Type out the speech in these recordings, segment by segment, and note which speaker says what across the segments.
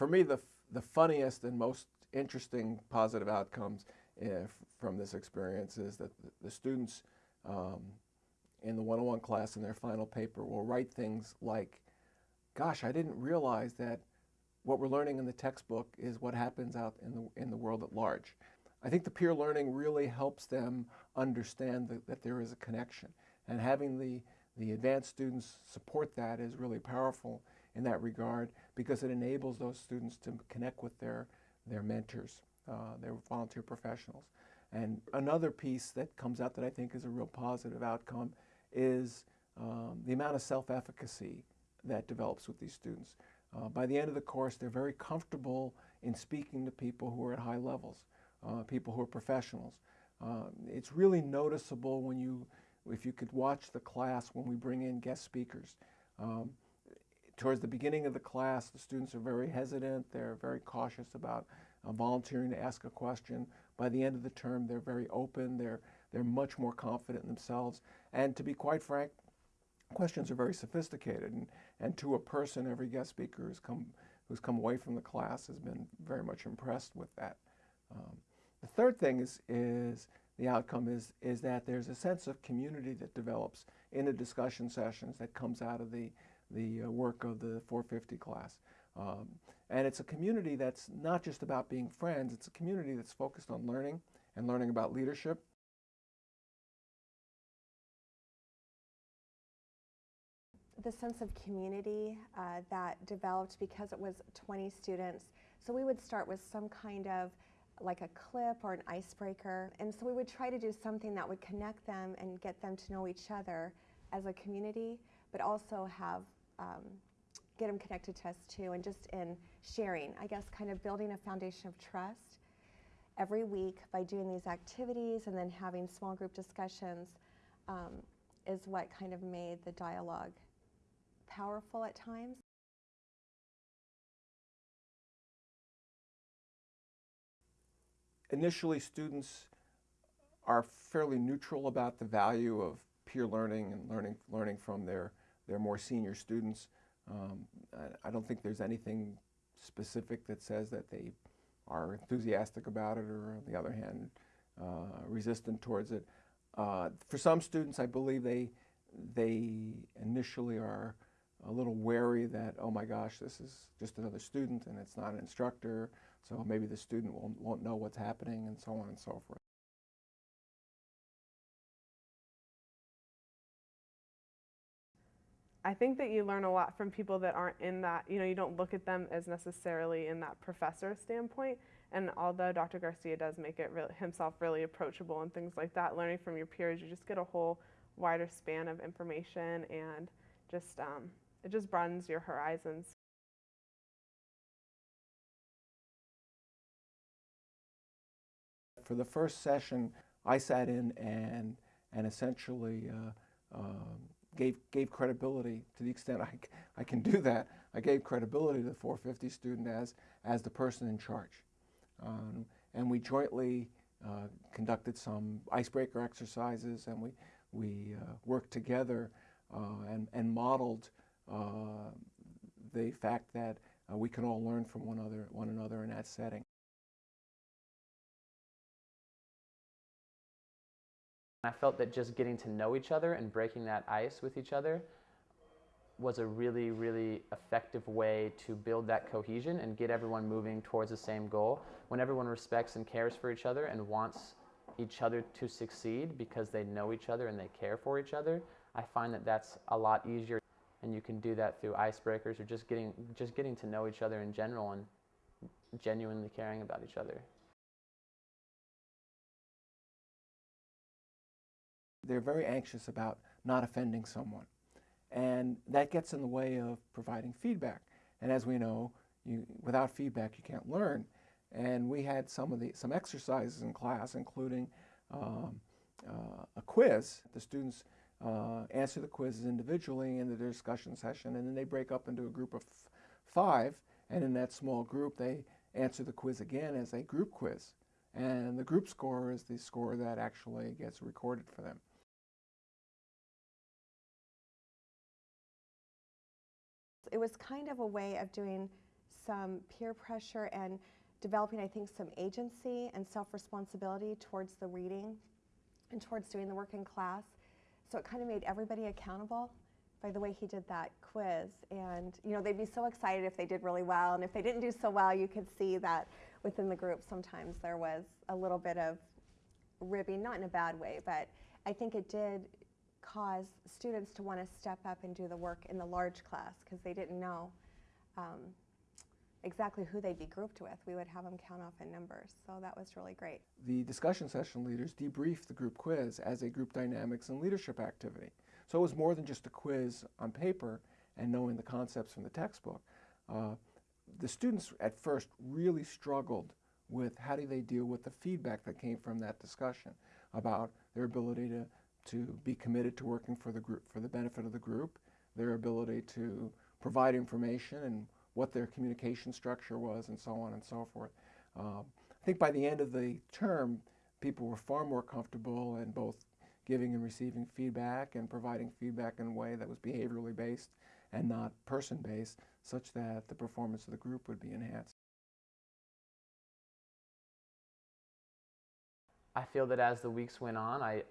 Speaker 1: for me, the, the funniest and most interesting positive outcomes uh, from this experience is that the, students um, in the one-on-one class in their final paper will write things like, gosh, I didn't realize that what we're learning in the textbook is what happens out in the, in the world at large. I think the peer learning really helps them understand that, that there is a connection. And having the, the advanced students support that is really powerful in that regard because it enables those students to connect with their, their mentors, uh, their volunteer professionals. And another piece that comes out that I think is a real positive outcome is um, the amount of self-efficacy that develops with these students. Uh, by the end of the course, they're very comfortable in speaking to people who are at high levels, uh, people who are professionals. Uh, it's really noticeable when you, if you could watch the class when we bring in guest speakers. Um, towards the beginning of the class, the students are very hesitant. They're very cautious about uh, volunteering to ask a question. By the end of the term, they're very open. They're, they're much more confident in themselves. And to be quite frank, questions are very sophisticated. And, and to a person, every guest speaker who's come, who's come away from the class has been very much impressed with that. Um, the third thing is, is the outcome is, is that there's a sense of community that develops in the discussion sessions that comes out of the, the uh, work of the 450 class. Um, and it's a community that's not just about being friends, it's a community that's focused on learning and learning about leadership
Speaker 2: the sense of community uh, that developed because it was 20 students. So we would start with some kind of like a clip or an icebreaker. And so we would try to do something that would connect them and get them to know each other as a community, but also have um, get them connected to us too, and just in sharing, I guess, kind of building a foundation of trust every week by doing these activities and then having small group discussions um, is what kind of made the dialogue powerful at times.
Speaker 1: Initially, students are fairly neutral about the value of peer learning and learning, learning from their, their more senior students. Um, I don't think there's anything specific that says that they are enthusiastic about it or, on the other hand, uh, resistant towards it. Uh, for some students, I believe they, they initially are a little wary that, oh my gosh, this is just another student and it's not an instructor, so maybe the student won't, won't know what's happening and so on and so forth.
Speaker 3: I think that you learn a lot from people that aren't in that, you know, you don't look at them as necessarily in that professor standpoint. And although Dr. Garcia does make it himself really approachable and things like that, learning from your peers, you just get a whole wider span of information and just um, it just broadens your horizons.
Speaker 1: For the first session, I sat in and, and essentially uh, uh, gave, gave credibility to the extent I, I can do that. I gave credibility to the 450 student as, as the person in charge. Um, and we jointly uh, conducted some icebreaker exercises and we, we uh, worked together uh, and, and modeled uh, the fact that uh, we can all learn from one another, one another in that setting.
Speaker 4: I felt that just getting to know each other and breaking that ice with each other was a really, really effective way to build that cohesion and get everyone moving towards the same goal. When everyone respects and cares for each other and wants each other to succeed because they know each other and they care for each other, I find that that's a lot easier and you can do that through icebreakers or just getting just getting to know each other in general and genuinely caring about each other.
Speaker 1: They're very anxious about not offending someone. And that gets in the way of providing feedback. And as we know, you, without feedback, you can't learn. And we had some of the some exercises in class, including um, uh, a quiz. The students uh, answer the quizzes individually in the discussion session, and then they break up into a group of five, and in that small group, they answer the quiz again as a group quiz. And the group score is the score that actually gets recorded for them.
Speaker 2: It was kind of a way of doing some peer pressure and developing, I think, some agency and self responsibility towards the reading and towards doing the work in class. So it kind of made everybody accountable by the way he did that quiz. And, you know, they'd be so excited if they did really well. And if they didn't do so well, you could see that within the group sometimes there was a little bit of ribbing, not in a bad way, but I think it did cause students to want to step up and do the work in the large class because they didn't know um, exactly who they'd be grouped with. We would have them count off in numbers, so that was really great.
Speaker 1: The discussion session leaders debriefed the group quiz as a group dynamics and leadership activity. So it was more than just a quiz on paper and knowing the concepts from the textbook. Uh, the students at first really struggled with how do they deal with the feedback that came from that discussion about their ability to, to be committed to working for the group for the benefit of the group, their ability to provide information and what their communication structure was and so on and so forth. Um, I think by the end of the term, people were far more comfortable in both giving and receiving feedback and providing feedback in a way that was behaviorally based and not person based, such that the performance of the group would be enhanced.
Speaker 4: I feel that as the weeks went on, I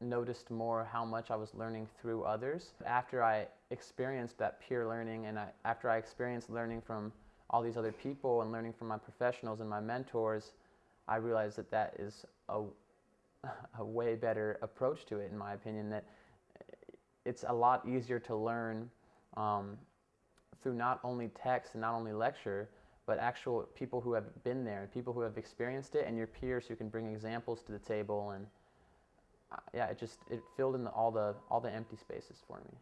Speaker 4: noticed more how much I was learning through others. After I experienced that peer learning and I, after I experienced learning from all these other people and learning from my professionals and my mentors, I realized that that is a, a way better approach to it, in my opinion, that it's a lot easier to learn um, through not only text and not only lecture, but actual people who have been there, people who have experienced it, and your peers who can bring examples to the table. And yeah, it just it filled in the, all the all the empty spaces for me.